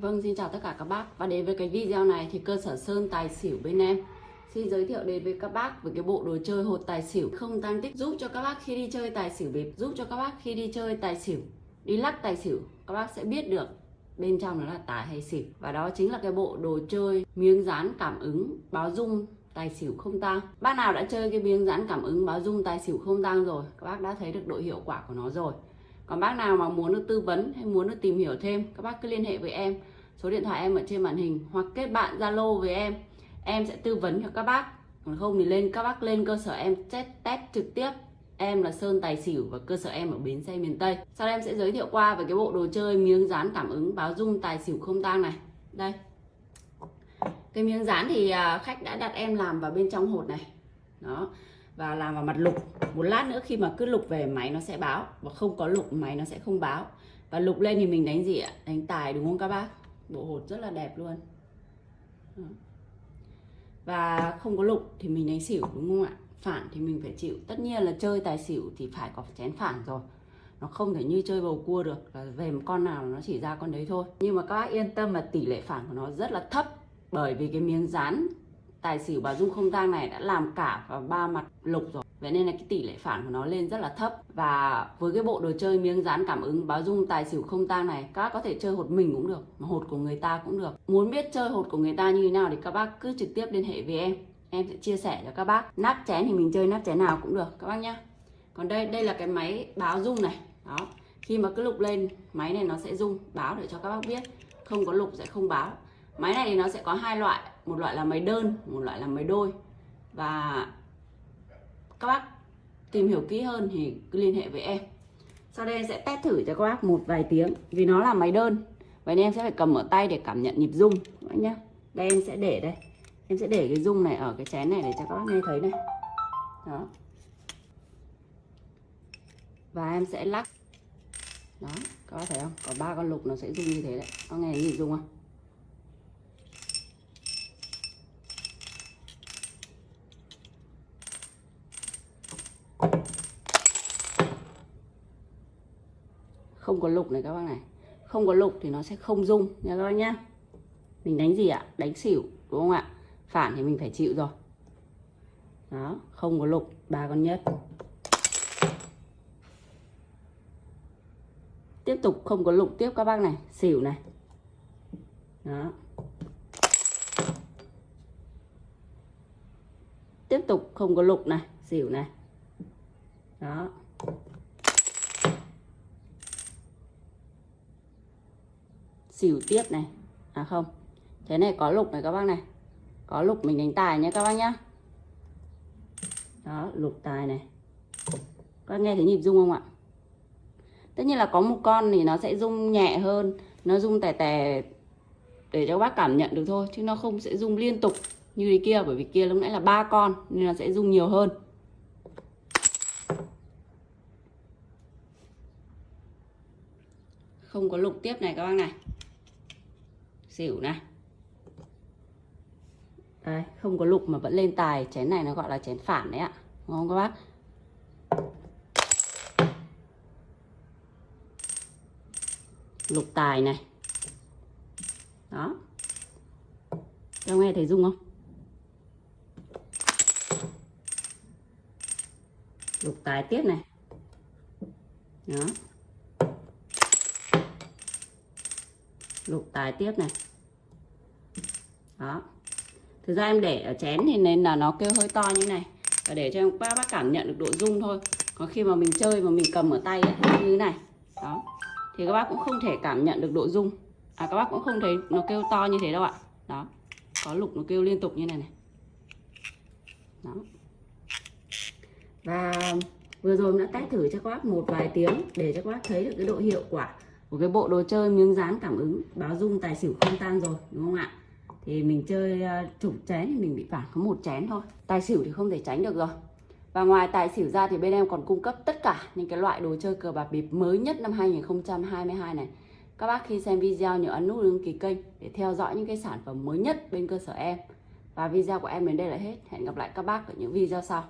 Vâng, xin chào tất cả các bác. Và đến với cái video này thì cơ sở Sơn Tài Xỉu bên em. Xin giới thiệu đến với các bác với cái bộ đồ chơi hột tài xỉu không tăng tích giúp cho các bác khi đi chơi tài xỉu bịp giúp cho các bác khi đi chơi tài xỉu đi lắc tài xỉu các bác sẽ biết được bên trong nó là tài hay xỉu. Và đó chính là cái bộ đồ chơi miếng dán cảm ứng báo dung tài xỉu không tăng bác nào đã chơi cái miếng dán cảm ứng báo dung tài xỉu không tăng rồi các bác đã thấy được độ hiệu quả của nó rồi còn bác nào mà muốn được tư vấn hay muốn được tìm hiểu thêm, các bác cứ liên hệ với em. Số điện thoại em ở trên màn hình hoặc kết bạn zalo với em. Em sẽ tư vấn cho các bác. Còn không thì lên, các bác lên cơ sở em test test trực tiếp. Em là Sơn Tài Xỉu và cơ sở em ở Bến Xe miền Tây. Sau đây em sẽ giới thiệu qua về cái bộ đồ chơi miếng dán cảm ứng báo dung tài xỉu không tang này. Đây. Cái miếng dán thì à, khách đã đặt em làm vào bên trong hột này. Đó và làm vào mặt lục. Một lát nữa khi mà cứ lục về, máy nó sẽ báo. Và không có lục, máy nó sẽ không báo. Và lục lên thì mình đánh gì ạ? Đánh tài đúng không các bác? Bộ hột rất là đẹp luôn. Và không có lục thì mình đánh xỉu đúng không ạ? Phản thì mình phải chịu. Tất nhiên là chơi tài xỉu thì phải có chén phản rồi. Nó không thể như chơi bầu cua được. Là về một con nào nó chỉ ra con đấy thôi. Nhưng mà các bác yên tâm là tỷ lệ phản của nó rất là thấp. Bởi vì cái miếng dán tài xỉu bà dung không tang này đã làm cả ba mặt lục rồi. Vậy nên là cái tỷ lệ phản của nó lên rất là thấp. Và với cái bộ đồ chơi miếng dán cảm ứng báo dung tài xỉu không tang này, các bác có thể chơi hột mình cũng được, mà hột của người ta cũng được. Muốn biết chơi hột của người ta như thế nào thì các bác cứ trực tiếp liên hệ với em. Em sẽ chia sẻ cho các bác. Nắp chén thì mình chơi nắp chén nào cũng được, các bác nhá. Còn đây đây là cái máy báo dung này. Đó. Khi mà cứ lục lên, máy này nó sẽ rung, báo để cho các bác biết. Không có lục sẽ không báo máy này thì nó sẽ có hai loại, một loại là máy đơn, một loại là máy đôi. Và các bác tìm hiểu kỹ hơn thì cứ liên hệ với em. Sau đây em sẽ test thử cho các bác một vài tiếng, vì nó là máy đơn. Vậy nên em sẽ phải cầm ở tay để cảm nhận nhịp rung, các bác nhé đây em sẽ để đây. Em sẽ để cái rung này ở cái chén này để cho các bác nghe thấy này. Đó. Và em sẽ lắc. Đó, các bác thấy không? Có ba con lục nó sẽ rung như thế đấy. Có nghe nhịp rung không? Không có lục này các bác này. Không có lục thì nó sẽ không rung nha các bác nhá. Mình đánh gì ạ? Đánh xỉu, đúng không ạ? Phản thì mình phải chịu rồi. Đó, không có lục, ba con nhất. Tiếp tục không có lục tiếp các bác này. Xỉu này. Đó. Tiếp tục không có lục này, xỉu này. Đó. Xỉu tiếp này. À không. Thế này có lục này các bác này. Có lục mình đánh tài nhé các bác nhá. Đó, lục tài này. Các nghe thấy nhịp rung không ạ? Tất nhiên là có một con thì nó sẽ rung nhẹ hơn. Nó rung tè tè để cho các bác cảm nhận được thôi, chứ nó không sẽ rung liên tục như thế kia, bởi vì kia lúc nãy là ba con, nên nó sẽ rung nhiều hơn. Không có lục tiếp này các bác này xỉu này. Đây, không có lục mà vẫn lên tài. Chén này nó gọi là chén phản đấy ạ. Đúng không các bác? Lục tài này. Đó. Các nghe thấy rung không? Lục tài tiếp này. Đó. Lục tài tiếp này. Đó. Thực ra em để ở chén thì nên là nó kêu hơi to như này. Và để cho các bác cảm nhận được độ rung thôi. Còn khi mà mình chơi mà mình cầm ở tay ấy, như thế này. Đó. Thì các bác cũng không thể cảm nhận được độ rung. À các bác cũng không thấy nó kêu to như thế đâu ạ. Đó. Có lục nó kêu liên tục như này này. Đó. Và vừa rồi đã test thử cho các bác một vài tiếng để cho các bác thấy được cái độ hiệu quả của cái bộ đồ chơi miếng dán cảm ứng báo dung tài xỉu không tan rồi đúng không ạ? Thì mình chơi ờ, chục chén thì mình bị phản có một chén thôi. Tài xỉu thì không thể tránh được rồi. Và ngoài tài xỉu ra thì bên em còn cung cấp tất cả những cái loại đồ chơi cờ bạc bịp mới nhất năm 2022 này. Các bác khi xem video nhớ ấn nút đăng ký kênh để theo dõi những cái sản phẩm mới nhất bên cơ sở em. Và video của em đến đây là hết. Hẹn gặp lại các bác ở những video sau.